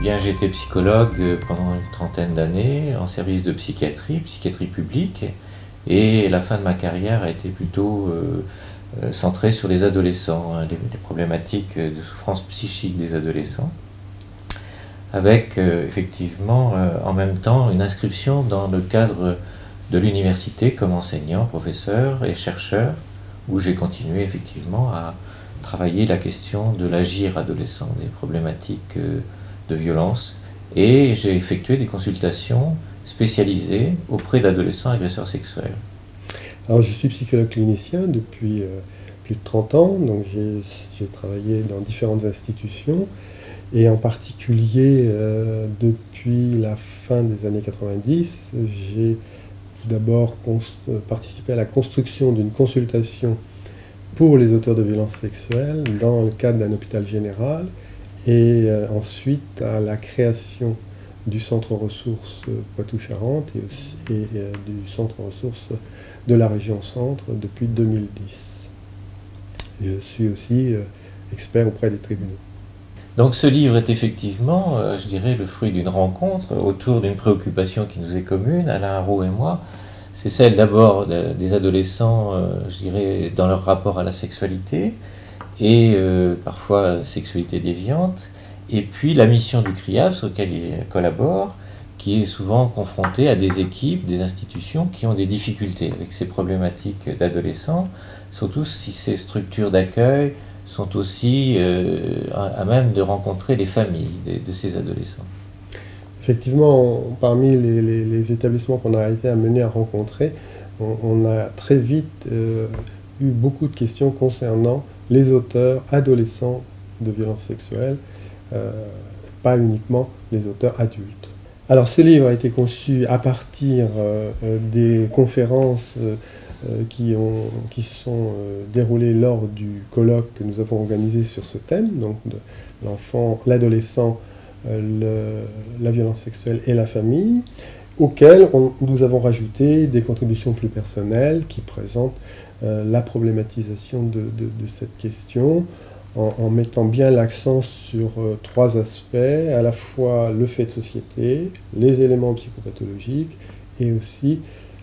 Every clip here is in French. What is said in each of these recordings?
Bien, j'étais psychologue pendant une trentaine d'années en service de psychiatrie, psychiatrie publique, et la fin de ma carrière a été plutôt euh, euh, centrée sur les adolescents, hein, les, problématiques de souffrance psychique des adolescents, avec effectivement en même temps une inscription dans le cadre de l'université comme enseignant, professeur et chercheur, où j'ai continué effectivement à travailler la question de l'agir adolescent, des problématiques de violence et j'ai effectué des consultations spécialisées auprès d'adolescents agresseurs sexuels. Alors je suis psychologue clinicien depuis euh, plus de 30 ans, donc j'ai travaillé dans différentes institutions et en particulier euh, depuis la fin des années 90, j'ai d'abord participé à la construction d'une consultation pour les auteurs de violences sexuelles dans le cadre d'un hôpital général et euh, ensuite à la création du centre ressources Poitou-Charentes et, euh, du centre ressources de la région centre depuis 2010. Je suis aussi euh, expert auprès des tribunaux. Donc ce livre est effectivement, je dirais, le fruit d'une rencontre autour d'une préoccupation qui nous est commune, Alain Haro et moi. C'est celle d'abord des adolescents, je dirais, dans leur rapport à la sexualité, et euh, parfois sexualité déviante, et puis la mission du CRIAS auquel il collabore, qui est souvent confronté à des équipes, des institutions qui ont des difficultés avec ces problématiques d'adolescents, surtout si ces structures d'accueil sont aussi euh, à même de rencontrer les familles de, ces adolescents. Effectivement, parmi les, établissements qu'on a été amenés à rencontrer, on, a très vite euh, eu beaucoup de questions concernant les auteurs adolescents de violences sexuelles, euh, pas uniquement les auteurs adultes. Alors ce livre a été conçu à partir des conférences qui, ont, qui se sont déroulées lors du colloque que nous avons organisé sur ce thème, donc de l'enfant, l'adolescent, la violence sexuelle et la famille, auquel nous avons rajouté des contributions plus personnelles qui présentent euh, la problématisation de, cette question en, mettant bien l'accent sur euh, trois aspects, à la fois le fait de société, les éléments psychopathologiques et aussi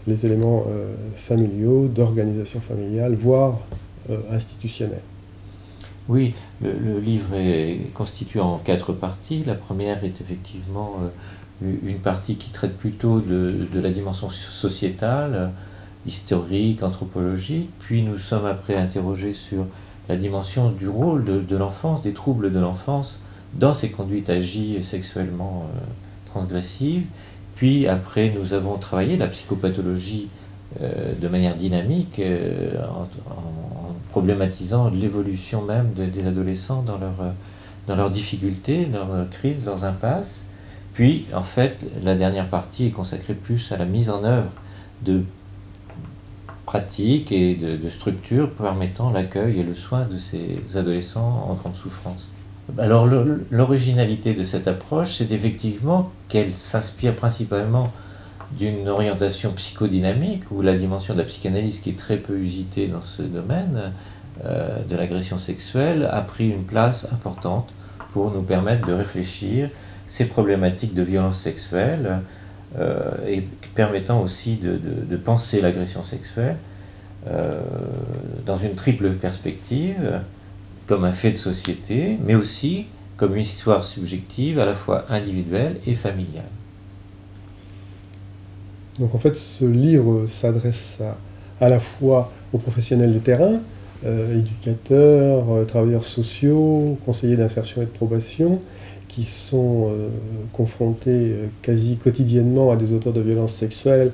les éléments euh, familiaux, d'organisation familiale, voire institutionnelle. Oui, le, livre est constitué en quatre parties. La première est effectivement une partie qui traite plutôt de, de la dimension sociétale, historique, anthropologique, puis nous sommes après interrogés sur la dimension du rôle de, l'enfance, des troubles de l'enfance dans ces conduites agies sexuellement euh, transgressives, puis après nous avons travaillé la psychopathologie euh, de manière dynamique euh, en, problématisant l'évolution même des adolescents dans leurs dans leurs difficultés, leurs crises, leurs impasses. Puis, en fait, la dernière partie est consacrée plus à la mise en œuvre de pratiques et de, structures permettant l'accueil et le soin de ces adolescents en grande souffrance. Alors l'originalité de cette approche, c'est effectivement qu'elle s'inspire principalement d'une orientation psychodynamique, où la dimension de la psychanalyse, qui est très peu usitée dans ce domaine euh, de l'agression sexuelle, a pris une place importante pour nous permettre de réfléchir ces problématiques de violence sexuelle, euh, et permettant aussi de, penser l'agression sexuelle euh, dans une triple perspective, comme un fait de société, mais aussi comme une histoire subjective à la fois individuelle et familiale. Donc en fait, ce livre s'adresse à, la fois aux professionnels de terrain, euh, éducateurs, travailleurs sociaux, conseillers d'insertion et de probation, qui sont euh, confrontés euh, quasi quotidiennement à des auteurs de violences sexuelles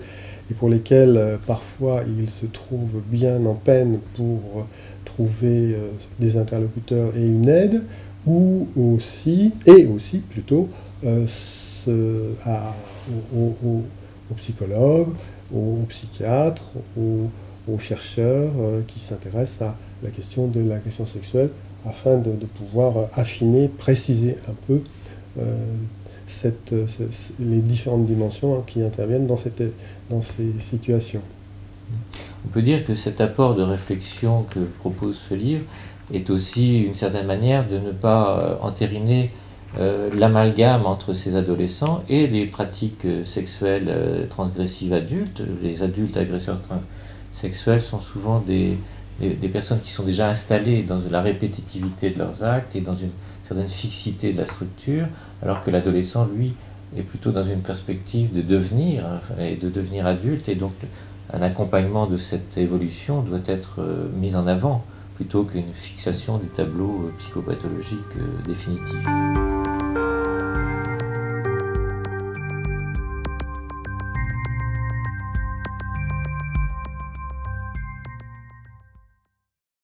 et pour lesquels euh, parfois ils se trouvent bien en peine pour trouver des interlocuteurs et une aide, ou aussi, et aussi plutôt, à, aux, psychologues, aux, psychiatres, aux, chercheurs qui s'intéressent à la question de l'agression sexuelle afin de, pouvoir affiner, préciser un peu euh, les différentes dimensions hein, qui interviennent dans ces situations. On peut dire que cet apport de réflexion que propose ce livre est aussi une certaine manière de ne pas euh, entériner euh, l'amalgame entre ces adolescents et les pratiques euh, sexuelles transgressives adultes. Les adultes agresseurs sexuels sont souvent des, des, personnes qui sont déjà installées dans la répétitivité de leurs actes et dans une certaine fixité de la structure, alors que l'adolescent, lui, est plutôt dans une perspective de devenir et de devenir adulte, et donc un accompagnement de cette évolution doit être euh, mis en avant plutôt qu'une fixation des tableaux euh, psychopathologiques euh, définitifs.